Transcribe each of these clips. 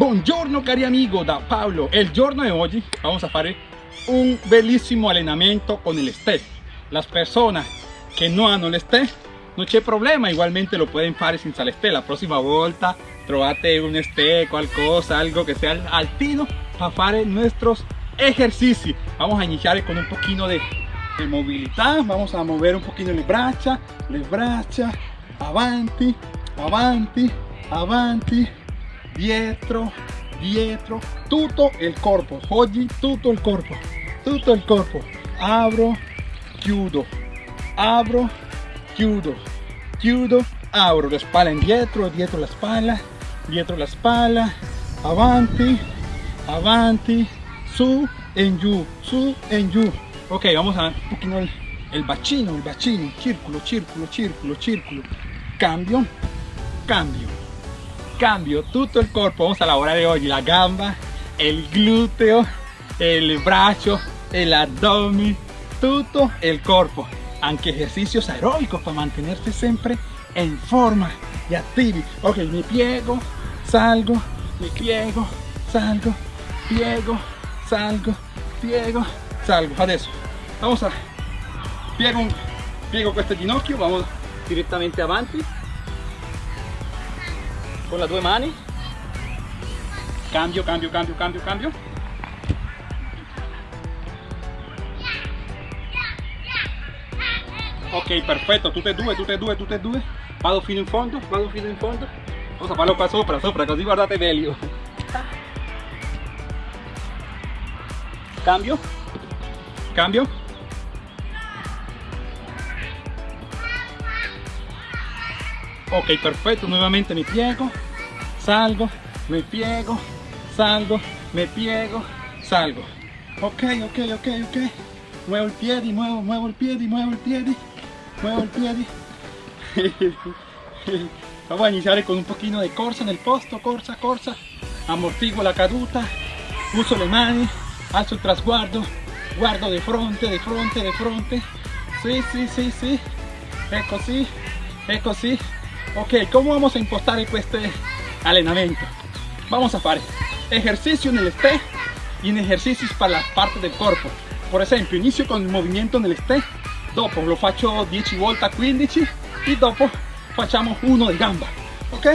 Buongiorno cari amigo da Paolo El giorno di oggi vamos a fare un bellissimo allenamento con el step Las personas que no hanno el step non c'è problema, igualmente lo pueden fare senza el La próxima volta trovate un step, qualcosa, algo que sea altino para fare nuestros ejercicios. Vamos a iniciar con un poquito de, de movilidad Vamos a mover un poquito le braccia, le braccia Avanti, avanti, avanti dietro, dietro, tutto il corpo, oggi tutto il corpo, tutto il corpo, apro, chiudo, apro, chiudo, chiudo, apro, la spalla indietro, dietro la spalla, dietro la spalla, avanti, avanti, su e in giù, su e in giù. Ok, vamos a un poquito el, el bacino, el bacino, círculo, círculo, círculo, círculo, cambio, cambio, cambio todo el cuerpo vamos a laborar hoy la gamba el glúteo el brazo el abdomen todo el cuerpo aunque ejercicios aeróbicos para mantenerse siempre en forma y activi ok me piego salgo me piego salgo piego salgo piego salgo. Adesso vamos a piego piego este ginocchio vamos directamente avanti con las dos manos. Cambio cambio cambio cambio cambio. Ok perfetto tutte e due tutte e due tutte e due vado fino in fondo vado fino in fondo. Cosa farlo qua sopra sopra così guardate meglio cambio. Cambio ok perfecto nuevamente me piego salgo me piego salgo me piego salgo. Ok ok ok ok. Muevo el pie muevo muevo el pie muevo el pie muevo el pie vamos a iniciar con un poquito de corsa en el posto corsa corsa. Amortiguo la caduta uso le mani alzo el trasguardo guardo de frente de frente de frente sí sí sí sí. Ecco sí. Ecco sí ok ¿cómo vamos a impostar este allenamento? vamos a hacer ejercicio en el step y en ejercicios para las partes del cuerpo. Por ejemplo inicio con el movimiento en el step dopo lo faccio 10 volte a 15 y dopo facciamo uno de gamba. Ok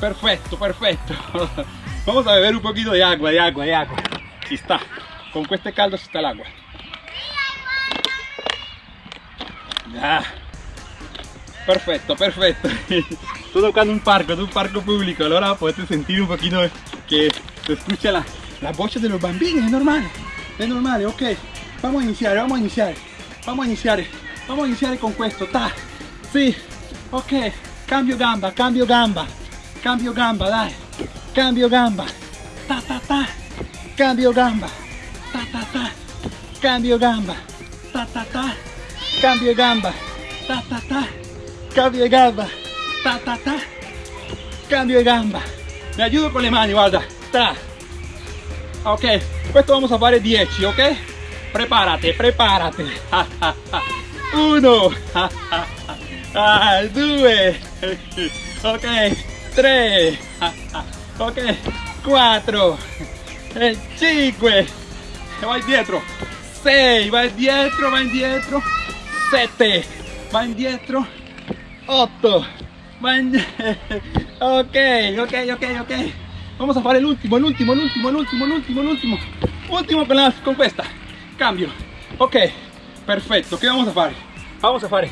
perfecto perfecto. Vamos a beber un poquito de agua de agua de agua. Si está con este caldo si está el agua. Ya perfecto perfecto. Estoy tocando un parco es un parco público. Ahora puedes sentir un poquito que se escucha la, la voz de los bambinos es normal es normal ok. Vamos a iniciar vamos a iniciar vamos a iniciar vamos a iniciar con esto ta. Sí ok. Cambio gamba cambio gamba cambio gamba dai cambio gamba ta ta ta. Cambio gamba ta ta ta. Cambio gamba ta ta ta. Cambio gamba ta ta ta cambio de gamba, ta ta ta, cambio de gamba, me ayudo con le mani, guarda, ta, ok, esto vamos a fare 10, ok, prepárate, prepárate, uno, ah, due, ok, tres, ok, cuatro, cinque, va indietro, 6, va indietro, va indietro, 7, va indietro, 8 ok ok ok ok. Vamos a hacer el último el último el último el último el último el último. Último con, la, con esta cambio. Ok perfecto. ¿qué vamos a hacer? vamos a hacer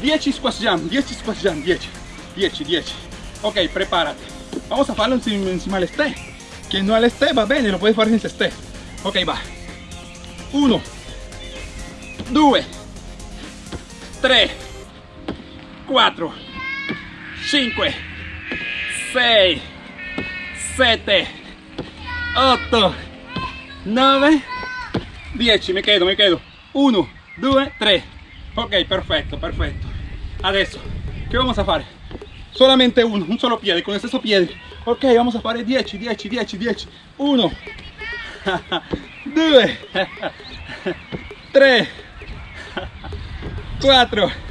10 squat jump 10 squat jump 10 10 10 ok prepárate. Vamos a hacerlo encima, encima del step que no al step va bene lo puedes hacer sin step ok va. 1 2 3 4 5 6 7 8 9 10 me quedo me quedo. 1 2 3 ok perfecto perfecto. Adesso ¿qué vamos a hacer? solamente uno un solo pie con el stesso pie ok vamos a hacer 10 10 10 10 1 2 3 4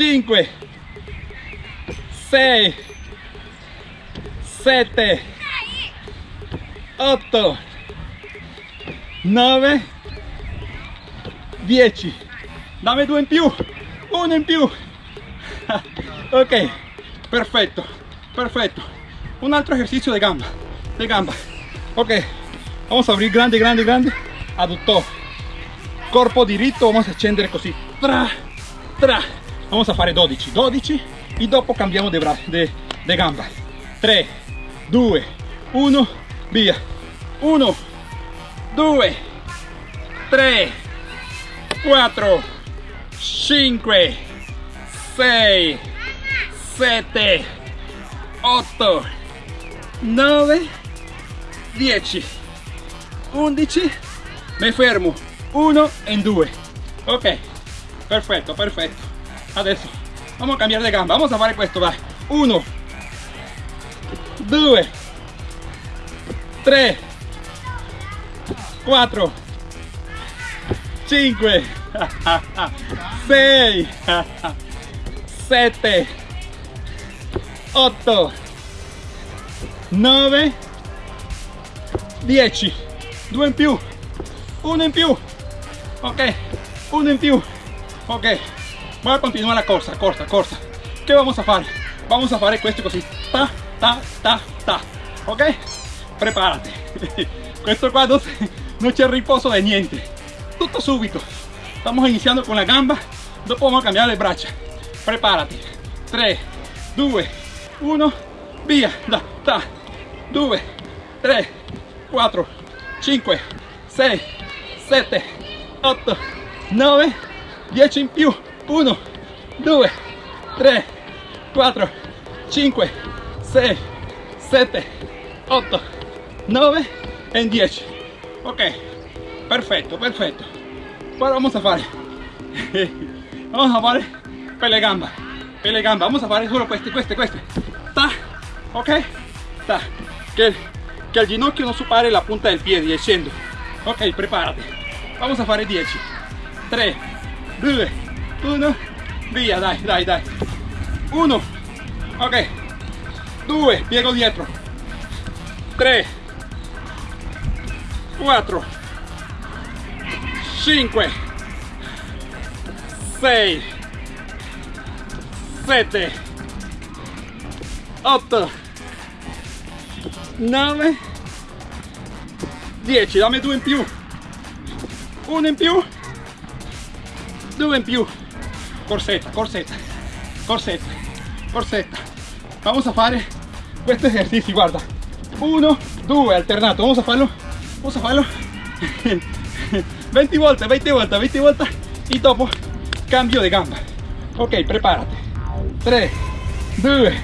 5 6 7 8 9 10 dammi due in più uno in più ok perfetto perfetto un altro ejercicio de gamba de gamba. Ok vamos a abrir grande grande grande. Adduttore corpo diritto vamos a scendere così tra tra vamos a fare 12 12 e dopo cambiamo de, de, de gamba. 3 2 1 via. 1 2 3 4 5 6 7 8 9 10 11 mi fermo. 1 e 2 ok. Perfetto perfetto adesso vamos a cambiare de gamba vamos a fare questo vai 1 2 3 4 5 6 7 8 9 10 2 in più. 1 in più. Ok. 1 in più. Ok voy a continuar la corsa corsa corsa che vamos a fare vamos a fare questo così ta ta ta ta. Ok preparati questo qua no, no riposo de niente. Tutto subito estamos iniziando con la gamba. Dopo vamos a cambiare le braccia preparati 3 2 1 via da ta 2 3 4 5 6 7 8 9 10 in più 1 2 3 4 5 6 7 8 9 e 10 ok perfetto perfetto ahora vamos a fare. Vamos a fare per le gamba per le gamba. Vamos a fare solo queste queste queste ta ok ta. Che, che ginocchio non superi la punta del piede scendo ok preparati vamos a fare 10 3 2 1 via dai dai dai. 1 ok. 2 piego dietro. 3 4 5 6 7 8 9 10 dammi due in più. Uno in più. Due in più corsetta corsetta corsetta corsetta vamos a fare questo esercizio guarda. Uno due alternato. Vamos a farlo vamos a farlo. 20 volte 20 volte 20 volte e dopo cambio de gamba. Ok preparati 3 2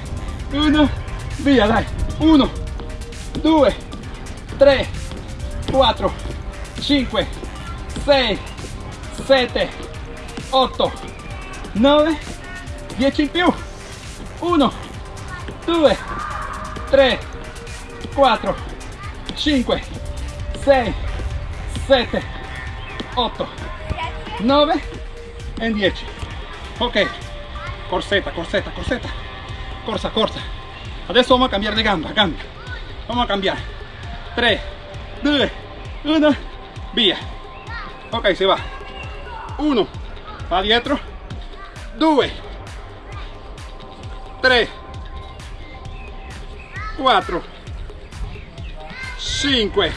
1 via dai. 1 2 3 4 5 6 7 8 9 10 in più 1 2 3 4 5 6 7 8 9 e 10 ok. Corsetta corsetta corsetta corsa corsa. Adesso vamos a cambiare de gamba cambio vamos a cambiare 3 2 1 via ok se va. 1 va dietro 2 3 4 5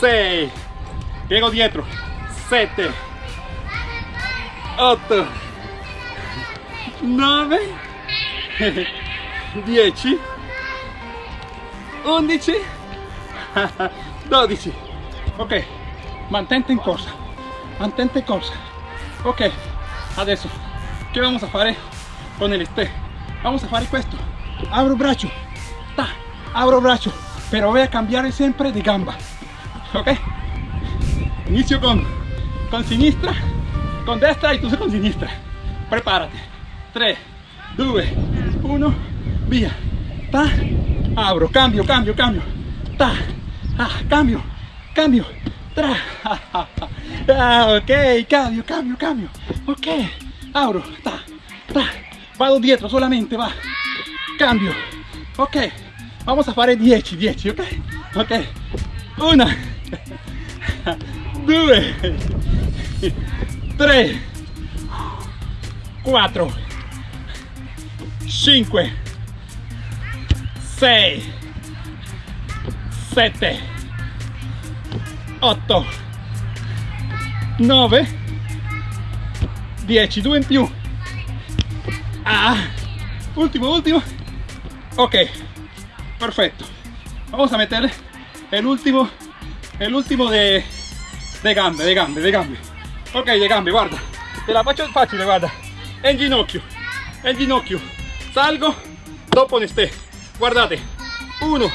6 piego dietro. 7 8 9 10 11 12 ok. Mantente in corsa. Mantente in corsa. Ok adesso che vamos a fare con el este. Vamos a fare questo abro braccio ta abro braccio pero voy a cambiare sempre di gamba. Ok. Inicio con con sinistra con destra y tú con sinistra prepárate. 3 2 1 via ta abro. Cambio cambio cambio. Ta ah, cambio cambio ah, ok cambio cambio cambio. Ok abro ta ta. Vado dietro solamente va. Cambio. Ok vamos a fare 10 10 ok ok. Una due tre quattro cinque sei sette otto. Nove. Dieci due in più. Ah último ok perfecto vamos a meter el último el último de de gambe de gambe de gambe. Ok de gambe guarda. Te la faccio facile guarda. En ginocchio en ginocchio. Salgo dopo ne ste. Guardate. Uno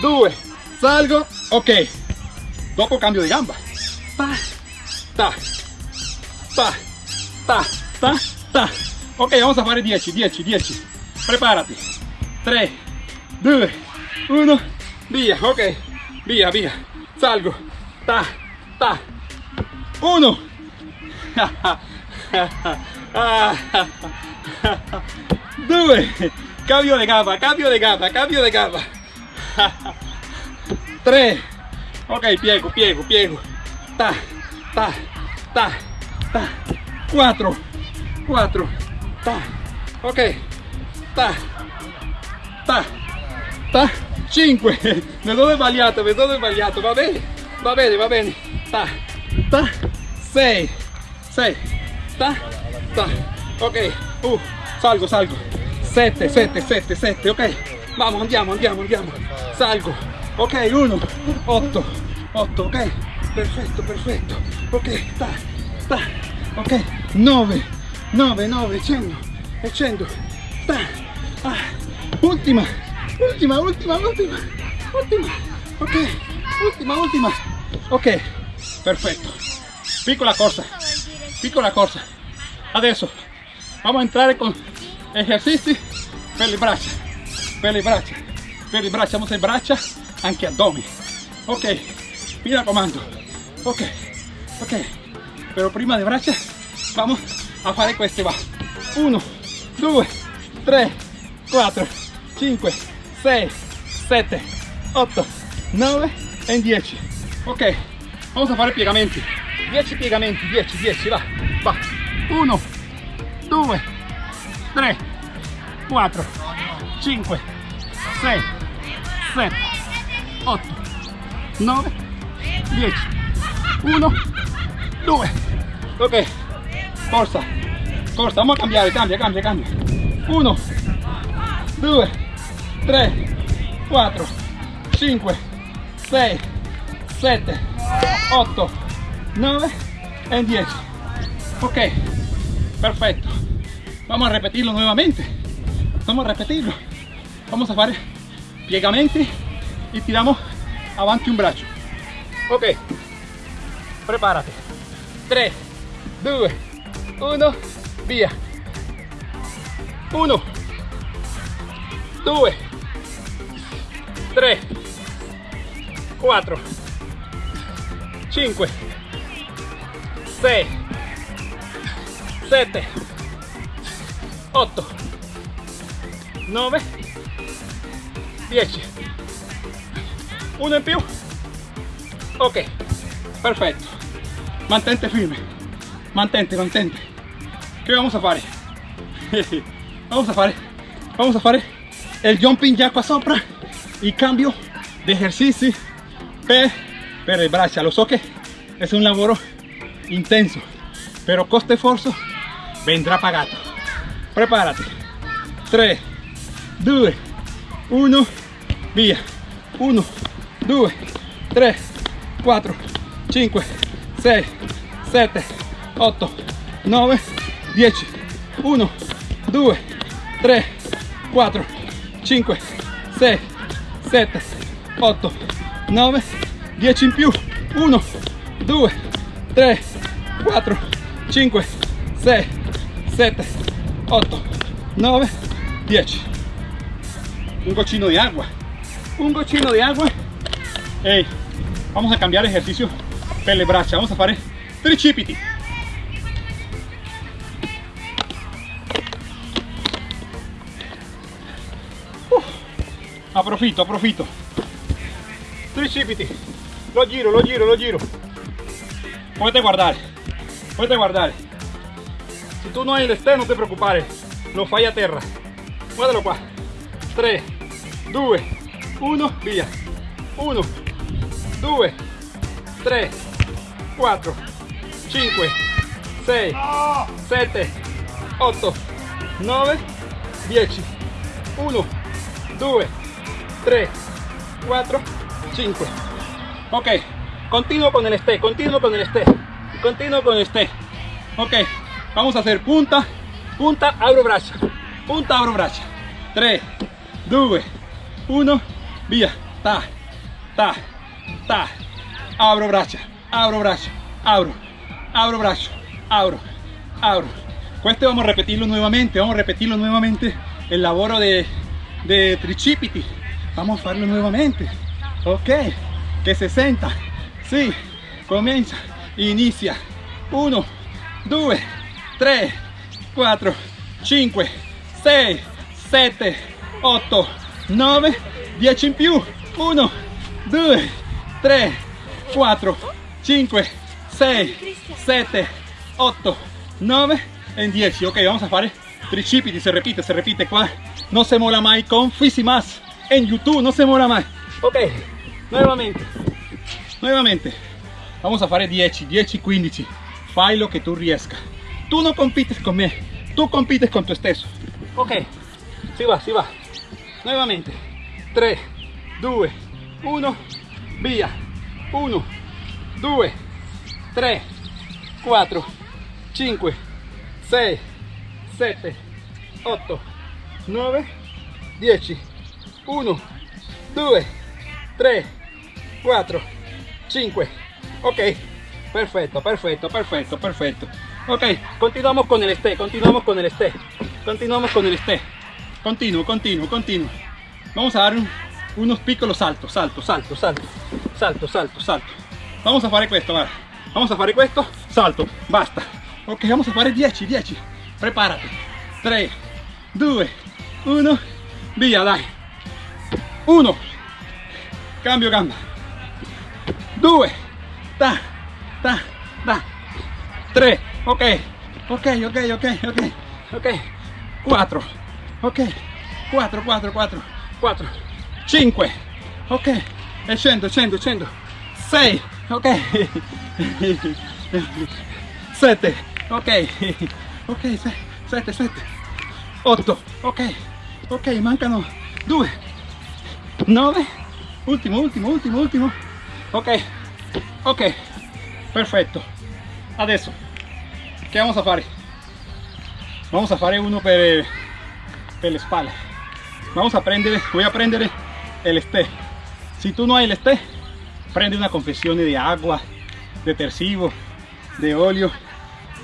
due salgo. Ok dopo cambio de gamba. Ta ta ta ta ta ta ok vamos a fare 10 10 10 prepárate. 3 2 1 via ok. Via via salgo. Ta ta. 1 2 cambio de gamba cambio de gamba cambio de gamba. 3 ok piego piego piego ta ta ta ta. 4 4 ta. Ok. Ta ta ta. 5 vedo sbagliato vedo sbagliato va bene va bene va bene ta ta. 6 6 ta ta. Ok. Uh, salgo salgo. 7 7 7 7 ok. Vamos andiamo andiamo andiamo salgo ok 1 8 8 ok. Perfetto perfetto ok ta ta ok 9 9 9 100 e 100 ta ah, ultima ultima ultima ultima ultima ok ultima ultima ok perfetto piccola corsa piccola corsa. Adesso vamos a entrare con esercizi per le braccia per le braccia braccia vamos a braccia anche addome ok mi raccomando. Ok ok. Pero prima de braccia vamos a fare queste va 1 2 3 4 5 6 7 8 9 e 10 ok vamos a fare piegamenti. 10 piegamenti 10 10 va. Va. 1 2 3 4 5 6 7 8 9 10 1 2 ok. Corsa corsa vamos a cambiare cambia cambia cambia. 1 2 3 4 5 6 7 8 9 y 10 ok. Perfecto. Vamos a repetirlo nuevamente. Vamos a repetirlo. Vamos a hacer piegamenti y tiramos avanti un brazo ok. Prepárate 3 2 1 via. 1 2 3 4 5 6 7 8 9 10 uno in più ok perfetto mantente firme. Mantente mantente. Che vamos a fare vamos a fare vamos a fare el jumping jack qua sopra y cambio de ejercici per, per le braccia lo so che è un lavoro intenso pero coste esfuerzo vendrá pagato prepárate. 3 2 1 via 1 2 3 4 5 6 7 8 9 10 1 2 3 4 5 6 7 8 9 10 in più 1 2 3 4 5 6 7 8 9 10 un cochino de agua. Un cochino de agua Hey, vamos a cambiar ejercicio. Per le braccia vamos a fare tricipiti approfitto approfitto tricipiti lo giro lo giro lo giro. Potete guardare potete guardare si tu no hai l'este non ti preoccupare lo fai a terra. Guardalo qua 3 2 1 via 1 2 3 4 5 6 7 8 9 10 1 2 3 4 5 ok. Continuo con el este. Continuo con el este. Continuo con el este. Ok. Vamos a hacer punta. Punta abro braccia punta abro braccia 3 2 1 via ta. Ta ta. Abro braccia abro braccia abro abro braccio abro abro. Este vamos a repetirlo nuevamente vamos a repetirlo nuevamente. El laboro de, de tricipiti vamos a hacerlo nuevamente. Ok. Que 60 sí. Comienza. Inicia. 1 2 3 4 5 6 7 8 9 10 in più 1 2 3 4 5 6 7 8 9 en 10 ok vamos a fare tricipiti se repite se repite qua no se mola mai con más en youtube no se mola mai ok nuevamente nuevamente vamos a fare 10 10 15 fai lo que tú riesca tú no compites con me tú compites con tu stesso ok si va si va. Nuevamente 3 2 1 via 1 2 3 4 5 6 7 8 9 10 1 2 3 4 5 ok. Perfecto perfecto perfecto perfecto. Ok continuamos con el este continuamos con el este. Continuamos con el este. Continuo continuo continuo. Vamos a dar un, unos piccolo saltos salto salto salto salto salto salto vamos a fare questo guarda. vamos a fare questo salto basta. Ok vamos a fare 10 10 prepárate. 3 2 1 via dai 1 cambio gamba. 2 ta ta ta. 3 ok. Ok ok ok ok. Ok. 4 ok. 4 4 4 4 5 ok. E scendo scendo scendo 6 ok. 7 ok. Ok 7 7 8 ok. Ok mancano 2 9 ultimo ultimo ultimo ultimo ok. Ok. Perfetto adesso. Che vamos a fare vamos a fare uno per per le spalle. Vamos a prendere voy a prendere el este si tú no hay el este prende una confesione di agua detersivo de olio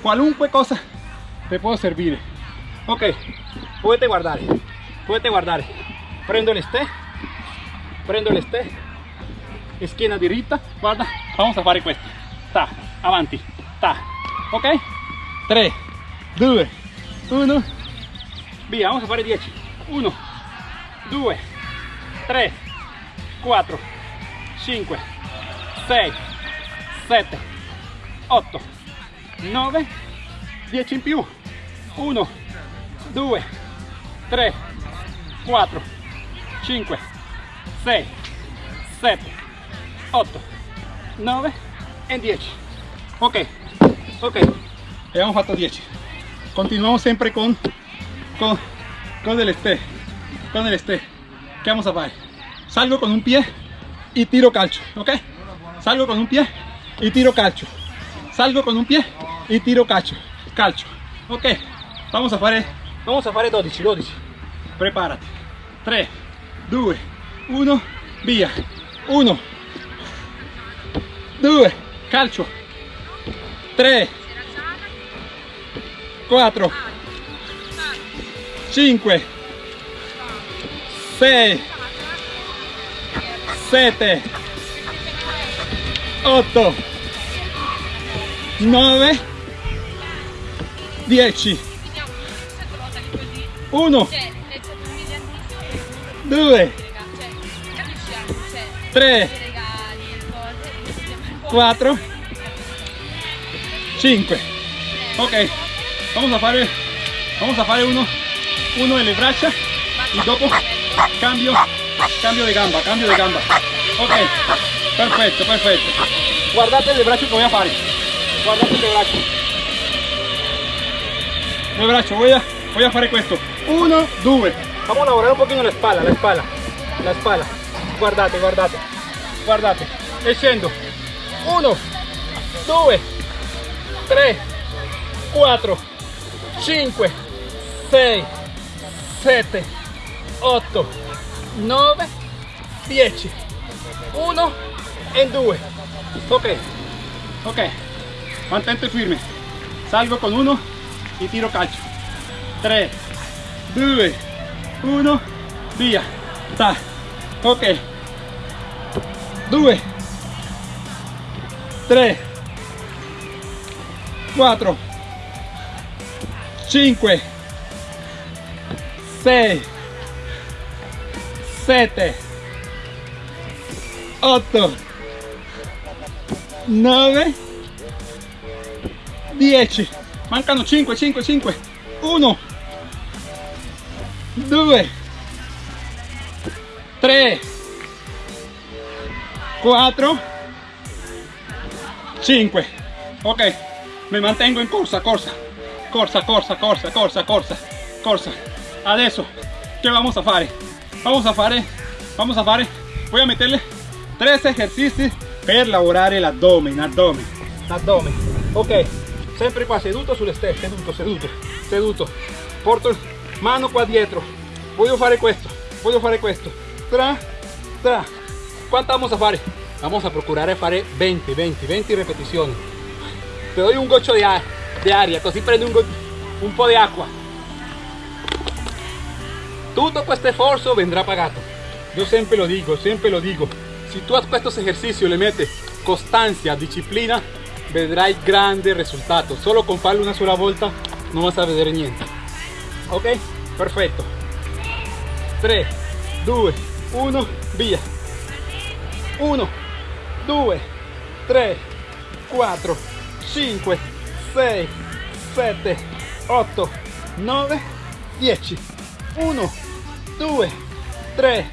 qualunque cosa te puedo servir. Ok puedes guardare puedes guardare prendo el este prendo el este schiena diritta guarda. Vamos a fare questo ta avanti ta. Ok 3 2 1 via vamos a fare 10 1 2 3 4 5 6 7 8 9 10 in più 1 2 3 4 5 6 7 8 9 e 10 ok. Ok abbiamo fatto 10 continuamos sempre con con con el este con el este ¿qué vamos a hacer? salgo con un pie y tiro calcio ok salgo con un pie y tiro calcio. Salgo con un pie y tiro calcio calcio ok vamos a fare vamos a fare 12 12 prepárate. 3 2 1 via 1 2 calcio. 3 4 5 6 7 8 9 10 1 2 3, 4, 5. Ok, vamos a fare, vamos a fare uno, uno delle braccia y dopo cambio, cambio de gamba, cambio de gamba. Ok, perfecto, perfecto. Guardate el brazo que voy a fare. Guardate el brazo. El brazo, voy a, voy a fare questo. Uno, due. Vamos a lavorare un pochino la espalda, la espalda, la espalda. Guardate, guardate, guardate. E scendo. Uno, due, tre, 4 5 6 7 8 9 10 1 e 2 ok. Ok. Mantente firme. Salgo con uno y tiro calcio. 3 2 1 via. Ta. Ok. 2 3 4 5 6 7 8 9 10 mancano 5 5 5 1 2 3 4 5 ok me mantengo in corsa corsa corsa corsa corsa corsa corsa corsa. Adesso che vamos a fare vamos a fare vamos a fare. Voy a meterle tres ejercicios per lavorare l'addome in addome l'addome ok sempre qua seduto sulle stesse seduto seduto seduto. Porto mano qua dietro. Voglio fare questo voglio fare questo. Tra tra. Quanto vamos a fare vamos a procurare fare 20 20 20 repetizioni te doy un di aria de aria, così prende un, un po' di acqua. Tutto questo sforzo vendrà pagato. Yo sempre lo digo, sempre lo digo. Si tu a estos ejercicios le metes constancia, disciplina, vedrai grande risultato. Solo con farlo una sola volta non vas a vedere niente. Ok? Perfetto. 3, 2, 1, via. 1, 2, 3, 4, 5, 6, 7, 8, 9, 10. 1, 2, 3,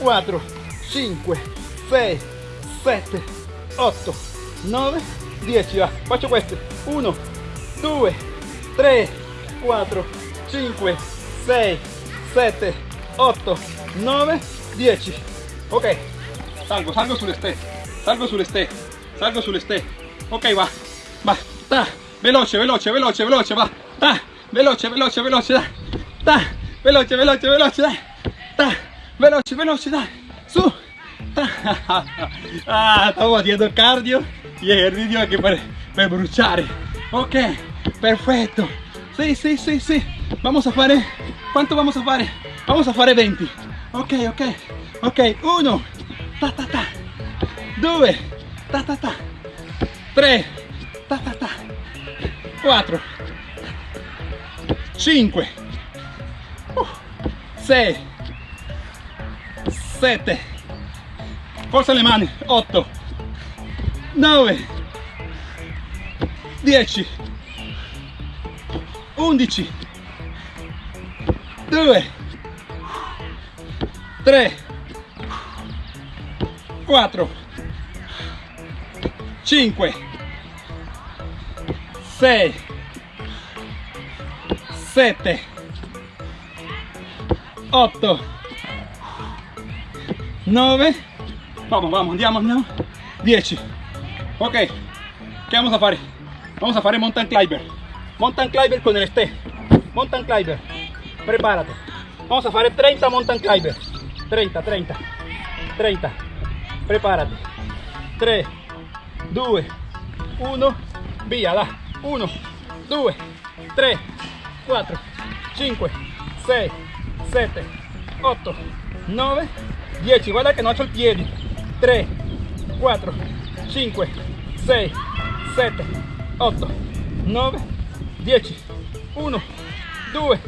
4, 5, 6, 7, 8, 9, 10. Va, faccio queste. 1, 2, 3, 4, 5, 6, 7, 8, 9, 10. Ok, salgo, salgo sulle ste, salgo sulle ste, salgo sulle ste. Ok, va, va, ta, veloce, veloce, veloce, veloce, va, ta, veloce, veloce, veloce, dai, ta, veloce, veloce, veloce, dai, ta, veloce, veloce, dai, su, ta. Ah, estamos haciendo cardio y ejercicio aquí para, para bruciare. Ok, perfecto. Sí, sí, sí, sí. Vamos a fare, ¿cuánto vamos a fare? Vamos a fare 20. Ok, ok, ok, uno, ta ta ta, due, ta ta ta, tre, ta ta ta, 4 5 6 7 forza le mani. 8 9 10 11 2 3 4 5 6 7 8 9 vamos vamos andiamo andiamo 10 ok. Che vamos a fare vamos a fare mountain climber. Mountain climber con el ste mountain climber. Prepárate. Vamos a fare 30 mountain climber 30 30 30 prepárate. 3 2 1 via là 1 2 3 4 5 6 7 8 9 10 guarda che non ho il piede 3 4 5 6 7 8 9 10 1 2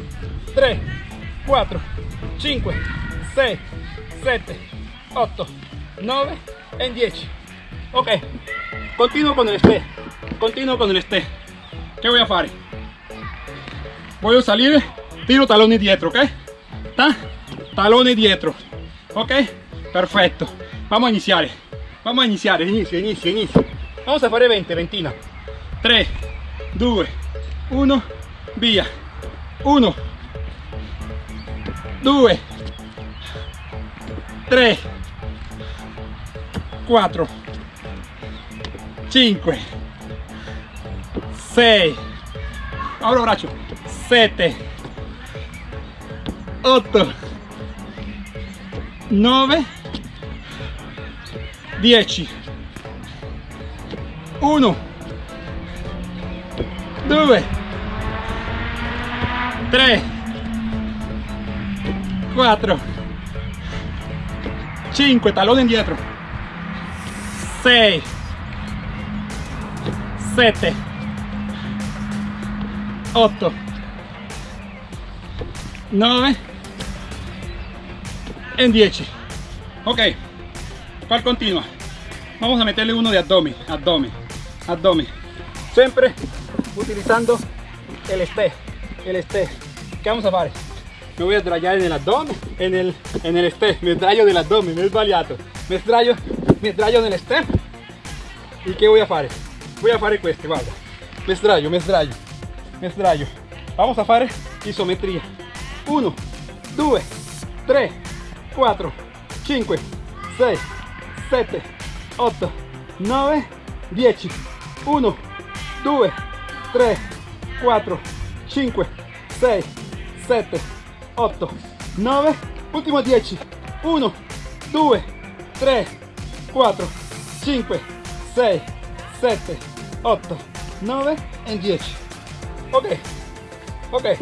3 4 5 6 7 8 9 e 10 ok. Continuo con el este. Continuo con el este. Che voy a fare voglio salire tiro taloni dietro ok Ta? talone dietro. Ok perfetto vamos a iniziare vamos a iniziare inizio inizio inizio vamos a fare 20 ventina. 3 2 1 via. 1 2 3 4 5 6 ahora braccio 7 8 9 10 1 2 3 4 5 talón indietro 6 7 8 9 en 10 ok cual continua vamos a meterle uno de abdomen abdomen abdomen. Siempre utilizando el este el este ¿qué vamos a hacer? me voy a sdraiare en el abdomen en el en el este me sdraio del abdomen me he sbagliato me sdraio mi sdraio nel este y qué voy a hacer? voy a fare questo guarda me sdraio me sdraio me sdraio vamos a fare isometria 1 2 3 4 5 6 7 8 9 10 1 2 3 4 5 6 7 8 9 último 10 1 2 3 4 5 6 7 8 9 y 10 ok ok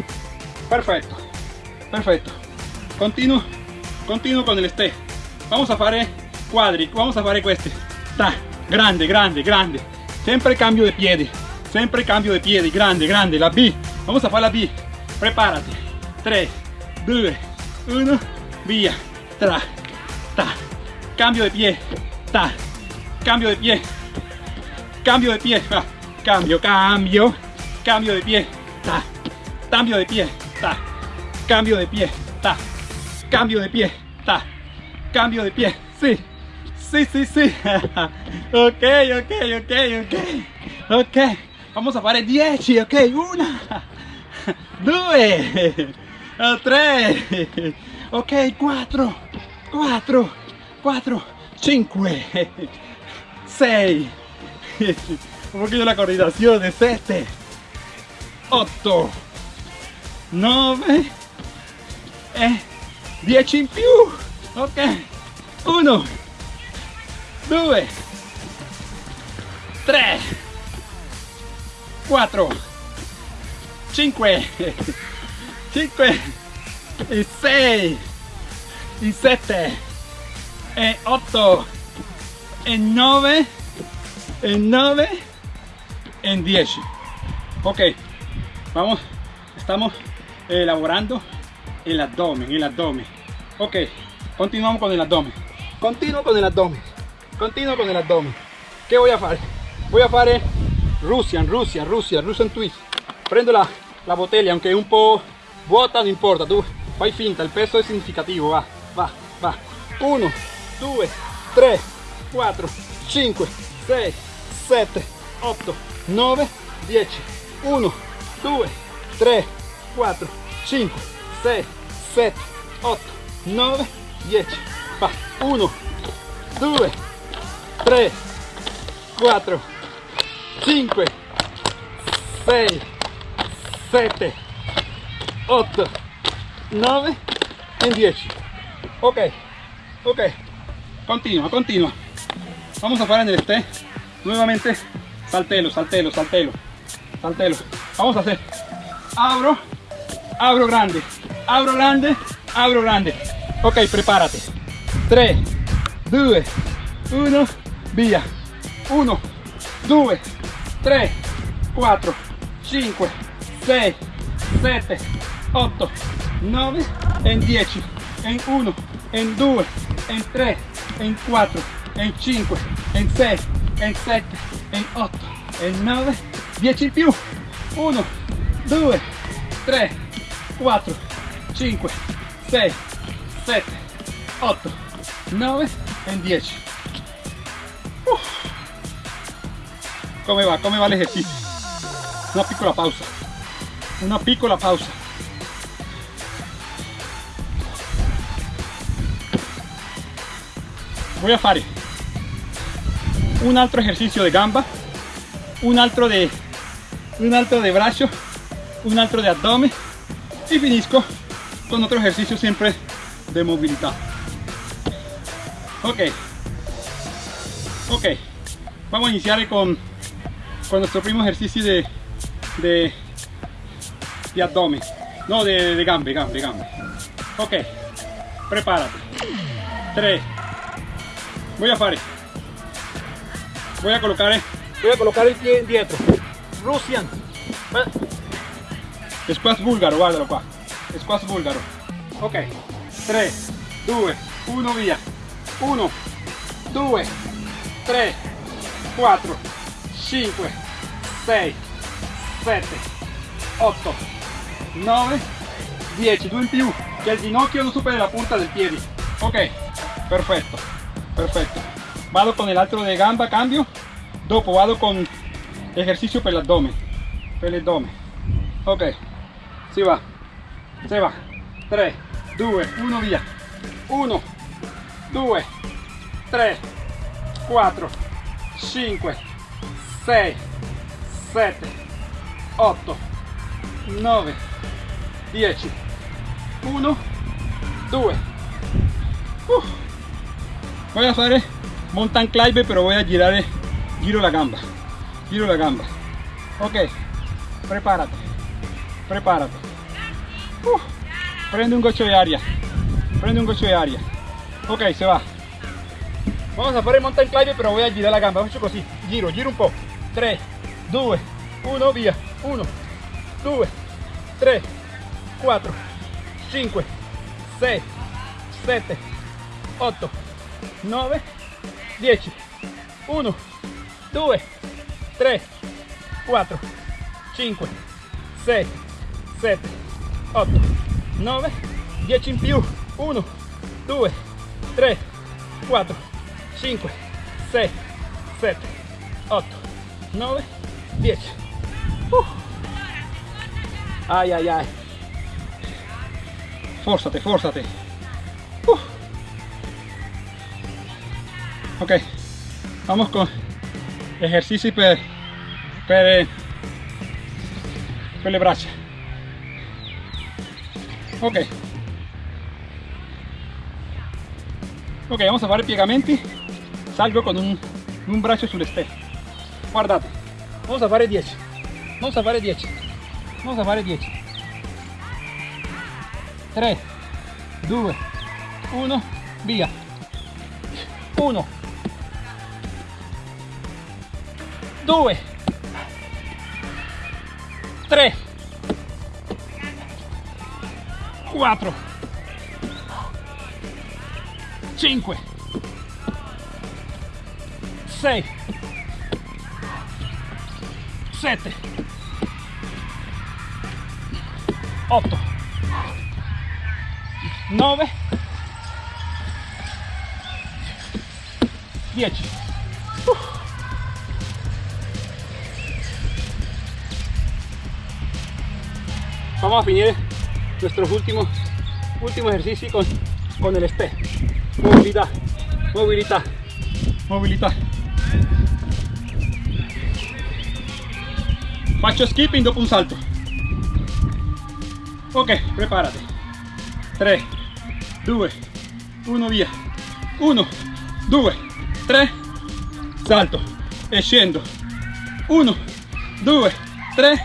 perfecto perfecto continuo continuo con el este. Vamos a fare quadri vamos a fare questi ta grande grande grande. Sempre cambio de piedi sempre cambio de piedi grande grande. La B vamos a fare la B. Prepárate. 3 2 1 via tra ta. Cambio de pie ta. Cambio de pie cambio de pie cambio cambio. Cambio de pie ta. Cambio de pie ta. Cambio de pie ta cambio de pie. Ta. Cambio de pie. Sí. Sí sí sí. Ok ok ok ok. Ok. Vamos a fare 10 ok una. 2 3 ok 4 4 4 5 6 un poquito la coordinación de 7 8 9 e 10 in più. Ok. 1 2 3 4 5 5 e 6 e 7 e 8 e 9 e 9 en 10 ok. Vamos. Estamos elaborando el abdomen el abdomen. Ok continuamos con el abdomen. Continuo con el abdomen. Continuo con el abdomen. ¿qué voy a hacer? voy a hacer Russian Rusia Rusia Russian twist. Prendo la, la botella aunque es un po' vuota no importa tu fai finta el peso es significativo va va va. 1 2 3 4 5 6 7 8 9 10 1 2 3 4 5 6 7 8 9 10 va 1 2 3 4 5 6 7 8 9 y 10 ok ok. Continua continua vamos a hacer en el este. Nuevamente saltelo saltelo saltelo saltelo. Vamos a hacer abro abro grande abro grande abro grande. Ok prepárate. 3 2 1 via 1 2 3 4 5 6 7 8 9 en 10 en 1 en 2 en 3 in 4, in 5, in 6, in 7, in 8, in 9, 10 in più. 1, 2, 3, 4, 5, 6, 7, 8, 9 e 10. Uff. Come va? Come va l'esercizio? Una piccola pausa. Una piccola pausa. Voy a fare un altro ejercicio de gamba, un altro de un altro de brazo, un altro de abdomen y finisco con otro ejercicio siempre de movilidad. Ok, ok, vamos a iniciar con, con nuestro primo ejercicio de, de, de abdomen, no de, de gambe, gambe, gambe. Ok, prepárate. 3, voy a fare, voy a colocar, voy a colocar el pie dietro, Russian, squat búlgaro, guardalo qua, squat búlgaro. Ok, 3, 2, 1, via. 1, 2, 3, 4, 5, 6, 7, 8, 9, 10, 2 in più, che il ginocchio non superi la punta del piede. Ok, perfetto, perfetto. Vado con el altro de gamba, cambio. Dopo vado con ejercicio per l'addome, per l'addome. Ok, si va, si va. 3, 2, 1, via. 1, 2, 3, 4, 5, 6, 7, 8, 9, 10, 1, 2. Uf. Voy a fare mountain climb pero voy a girar, giro la gamba, giro la gamba. Ok, prepárate, prepárate. Uf. Prende un gocho de aria, prende un gocho de aria. Ok, se va. Vamos a fare mountain climb pero voy a girar la gamba, faccio così, giro, giro un po'. 3, 2, 1, via. 1, 2, 3, 4, 5, 6, 7, 8, 9, 10. 1, 2, 3, 4, 5, 6, 7, 8, 9, 10 in più. 1, 2, 3, 4, 5, 6, 7, 8, 9, 10. Uh. Ay, ay, ay. Fórzate, fórzate. Uh. Ok, vamos con ejercici per, per, per le braccia. Ok. Ok, vamos a fare piegamenti. Salgo con un, un braccio sulle stelle. Guardate, vamos a fare 10. Vamos a fare 10. Vamos a fare 10. 3, 2, 1, via. 1, 2, 3, 4, 5, 6, 7, 8, 9, 10. Uf. Vamos a finir nuestros últimos último ejercicio con, con el step. Movilidad, movilidad, movilidad. Faccio skipping dopo un salto. Ok, prepárate. 3, 2, 1, via. 1, 2, 3, salto e scendo. 1, 2, 3,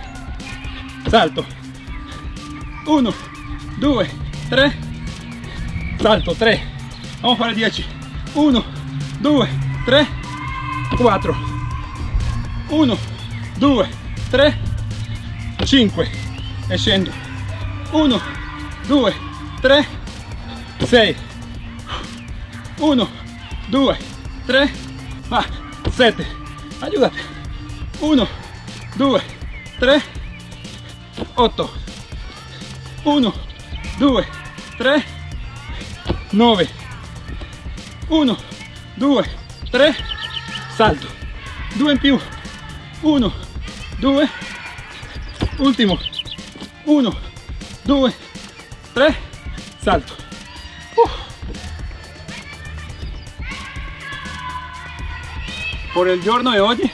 salto. 1, 2, 3, salto, 3. Vamos a fare 10. 1, 2, 3, 4. 1, 2, 3, 5. E scendo. 1, 2, 3, 6. 1, 2 3 va 7 aiutate 1 2 3 8 1 2 3 9 1 2 3 salto. 2 in più. 1 2 ultimo. 1 2 3 salto. Uh. por il giorno di oggi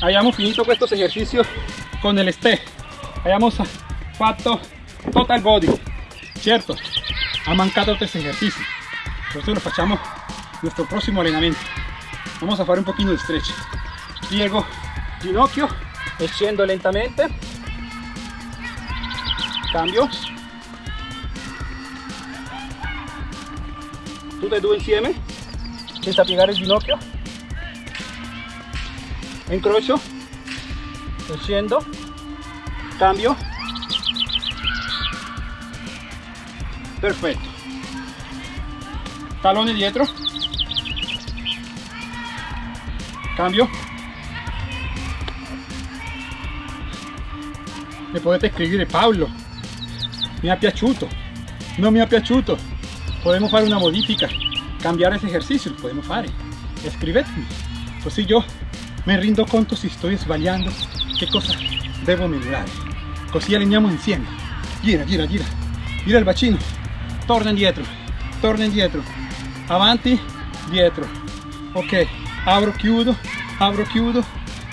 abbiamo finito questo esercizio con il step abbiamo fatto total body. Cierto ha mancato tres ejercicios eso lo facciamo nuestro próximo entrenamiento. Vamos a hacer un poquito de stretch. Piego ginocchio e lentamente. Cambio. Tutte e due insieme senza piegare il ginocchio. Incrocio e cambio perfetto talone dietro. Cambio. Mi potete scrivere Paolo mi ha piaciuto non mi ha piaciuto podemos fare una modifica cambiare ese ejercicio lo podemos fare escribetemi così io mi rendo conto se sto sbagliando che cosa devo migliorare così alleniamo insieme gira gira gira. Gira il bacino torna indietro torna indietro avanti dietro. Ok apro chiudo apro chiudo.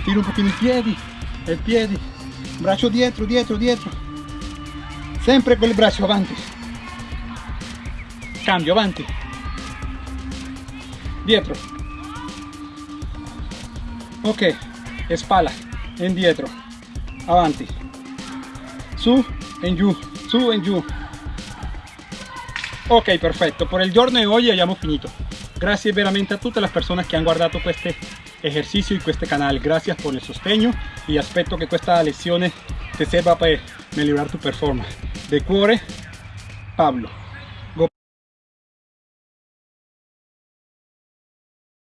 Tiro un pochino i piedi il piedi. Braccio dietro dietro dietro. Sempre con il braccio avanti cambio avanti dietro. Ok spalla indietro. Avanti. Su e giù su e giù ok perfetto por el giorno de hoy abbiamo finito. Gracias veramente a tutte le persone che hanno guardato questo esercizio in questo canale gracias por el sostegno y aspetto che questa lezione ti serva per migliorare tu performance. De cuore Pablo